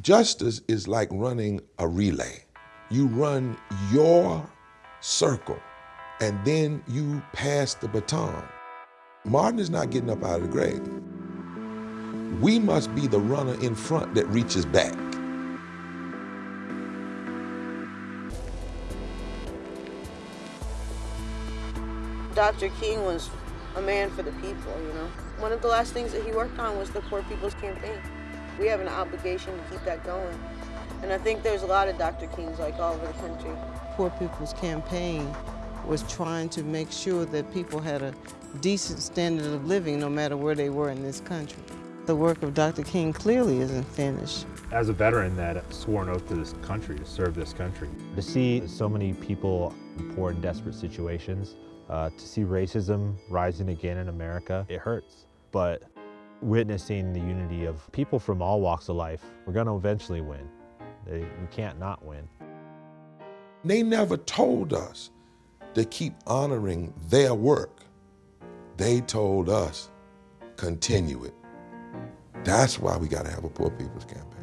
Justice is like running a relay. You run your circle and then you pass the baton. Martin is not getting up out of the grave. We must be the runner in front that reaches back. Dr. King was a man for the people, you know. One of the last things that he worked on was the Poor People's Campaign. We have an obligation to keep that going. And I think there's a lot of Dr. Kings like all over the country. Poor People's Campaign was trying to make sure that people had a decent standard of living no matter where they were in this country. The work of Dr. King clearly isn't finished. As a veteran that swore an oath to this country, to serve this country, to see so many people in poor and desperate situations, uh, to see racism rising again in America, it hurts. But witnessing the unity of people from all walks of life, we're going to eventually win. They, we can't not win. They never told us to keep honoring their work. They told us, continue it. That's why we got to have a poor people's campaign.